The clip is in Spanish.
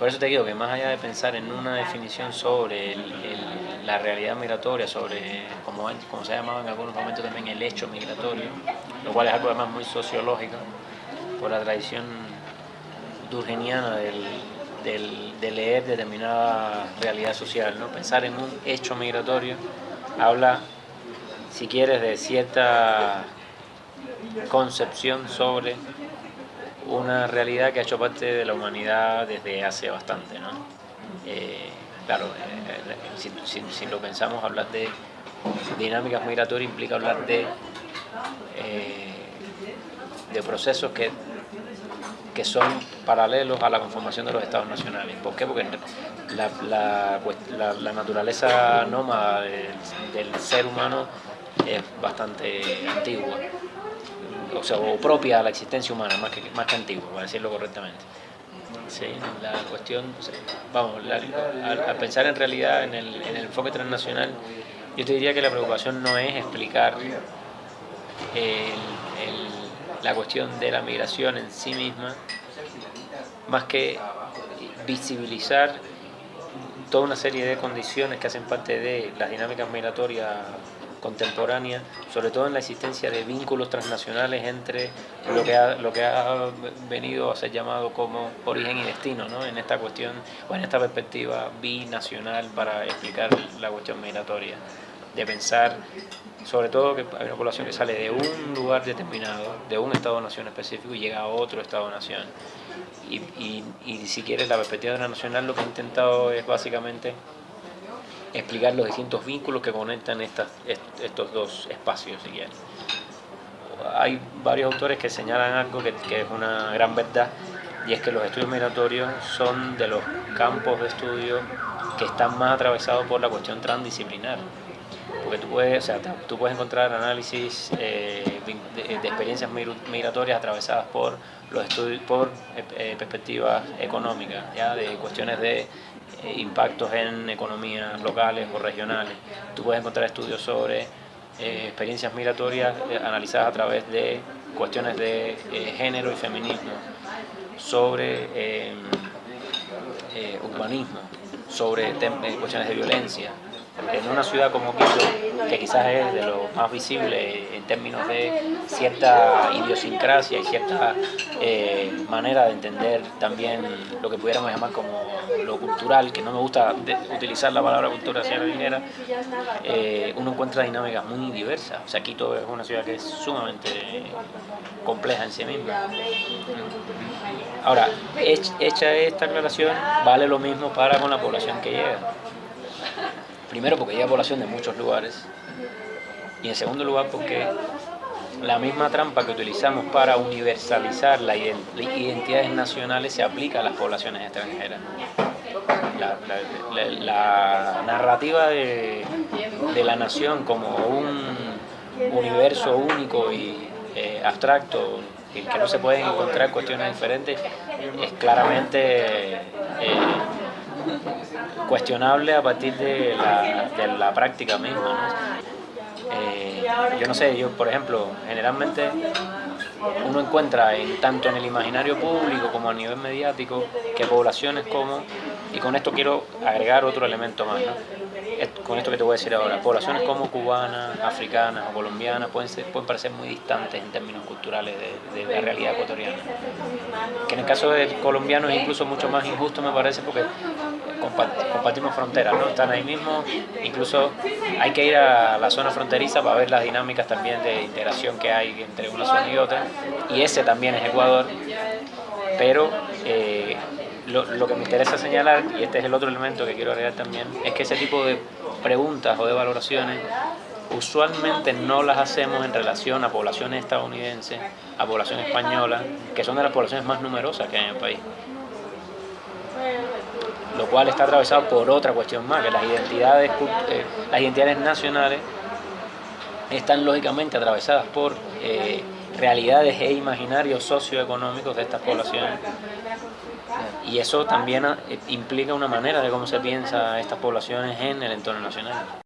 por eso te digo que más allá de pensar en una definición sobre la realidad migratoria, sobre, como, se ha llamado en algunos momentos también, el hecho migratorio, lo cual es algo además muy sociológico, por la tradición durgeniana del, de leer determinada realidad social. ¿no? Pensar en un hecho migratorio habla, si quieres, de cierta concepción sobre una realidad que ha hecho parte de la humanidad desde hace bastante. ¿no? Eh, claro, eh, si, si, lo pensamos, hablar de dinámicas migratorias implica hablar de, eh, de procesos que que son paralelos a la conformación de los estados nacionales. ¿Por qué? Porque la, la, naturaleza nómada del, ser humano es bastante antigua, o sea, o propia a la existencia humana, más que, más que antigua, para decirlo correctamente. Sí, la cuestión, vamos, al, pensar en realidad en el, en el enfoque transnacional, yo te diría que la preocupación no es explicar el la cuestión de la migración en sí misma, más que visibilizar toda una serie de condiciones que hacen parte de las dinámicas migratorias contemporáneas, sobre todo en la existencia de vínculos transnacionales entre lo que ha, venido a ser llamado como origen y destino, ¿no? en esta cuestión o en esta perspectiva binacional para explicar la cuestión migratoria, de pensar sobre todo que hay una población que sale de un lugar determinado, de un Estado-Nación específico y llega a otro Estado-Nación. Y, si quieres, la perspectiva nacional lo que ha intentado es básicamente explicar los distintos vínculos que conectan estas, estos dos espacios. Hay varios autores que señalan algo que, es una gran verdad, y es que los estudios migratorios son de los campos de estudio que están más atravesados por la cuestión transdisciplinar porque tú puedes, o sea, tú puedes encontrar análisis eh, de, experiencias migratorias atravesadas por los estudios, por eh, perspectivas económicas, ¿ya? de cuestiones de impactos en economías locales o regionales. Tú puedes encontrar estudios sobre experiencias migratorias analizadas a través de cuestiones de género y feminismo, sobre urbanismo, sobre cuestiones de violencia, en una ciudad como Quito, que quizás es de lo más visible en términos de cierta idiosincrasia y cierta eh, manera de entender también lo que pudiéramos llamar como lo cultural, que no me gusta utilizar la palabra cultura hacia eh, uno encuentra dinámicas muy diversas. O sea, Quito es una ciudad que es sumamente compleja en sí misma. Ahora, hecha esta aclaración, vale lo mismo para con la población que llega. Primero porque hay población de muchos lugares y en segundo lugar porque la misma trampa que utilizamos para universalizar las identidades nacionales se aplica a las poblaciones extranjeras. La, narrativa de, la nación como un universo único y eh, abstracto en que no se pueden encontrar cuestiones diferentes es claramente eh, cuestionable a partir de la, práctica misma. Eh, yo no sé, yo por ejemplo, generalmente uno encuentra en, tanto en el imaginario público como a nivel mediático que poblaciones como, y con esto quiero agregar otro elemento más, con esto que te voy a decir ahora, poblaciones como cubanas, africanas o colombianas pueden, ser, pueden parecer muy distantes en términos culturales de, la realidad ecuatoriana. Que en el caso de colombianos es incluso mucho más injusto me parece porque compartimos fronteras, ¿no? Están ahí mismo, incluso hay que ir a la zona fronteriza para ver las dinámicas también de integración que hay entre una zona y otra, y ese también es Ecuador, pero eh, lo, que me interesa señalar, y este es el otro elemento que quiero agregar también, es que ese tipo de preguntas o de valoraciones usualmente no las hacemos en relación a poblaciones estadounidenses, a población española, que son de las poblaciones más numerosas que hay en el país. Lo cual está atravesado por otra cuestión más, que las identidades, eh, las identidades nacionales están lógicamente atravesadas por eh, realidades e imaginarios socioeconómicos de estas poblaciones. Y eso también eh, implica una manera de cómo se piensa estas poblaciones en el entorno nacional.